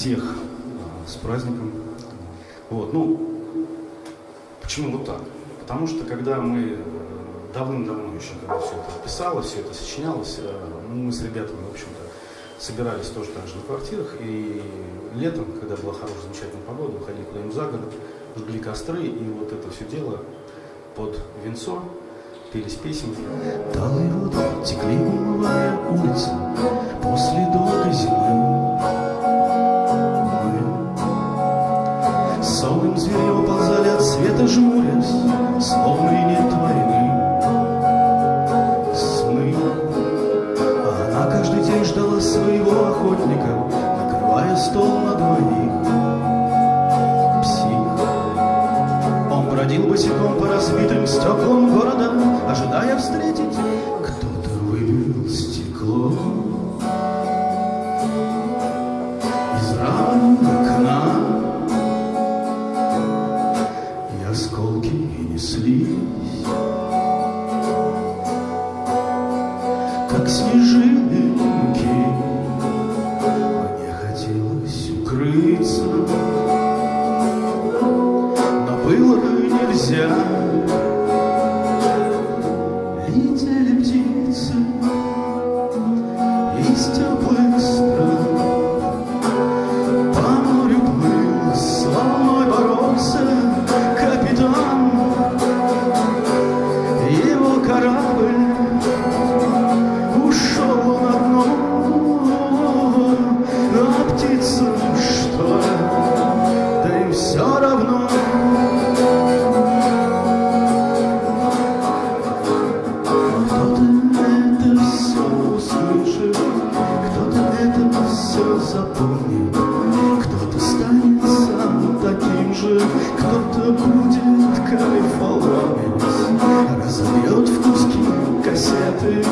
всех э, с праздником. Вот, ну, почему вот так? Потому что когда мы э, давным-давно еще, когда все это писалось, все это сочинялось, э, мы с ребятами, в общем-то, собирались тоже так же на квартирах, и летом, когда была хорошая, замечательная погода, выходили куда-нибудь за город, жгли костры, и вот это все дело под венцо, пелись песенки. Талые воды текли, умывая улицы после долгой зимы. Своего охотника, накрывая стол на двоих. Псих, он бродил босиком по разбитым стеклам города, ожидая встретить. Кто-то выбил стекло из рамы окна, и осколки неслись, как снежинки. Но было нельзя. Кто-то будет кайфоломить, разобьет в куски кассеты,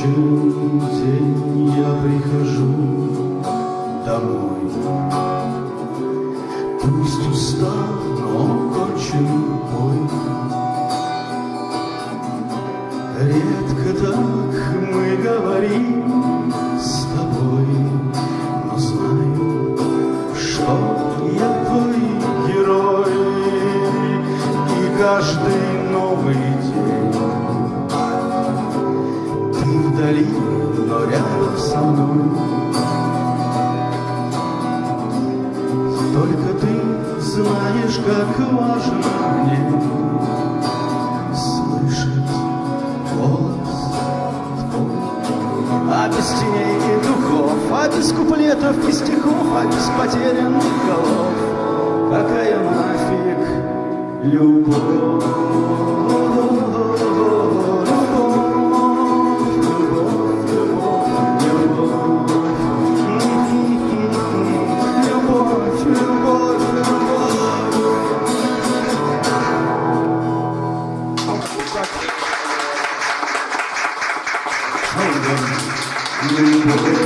Кончен день, я прихожу домой. Пусть устал, но кончен бой. Редко так вдали, но рядом со мной. Только ты знаешь, как важно мне слышать голос твой. А без теней и духов, а без куплетов и стихов, а без потерянных голов, какая нафиг любовь? Gracias.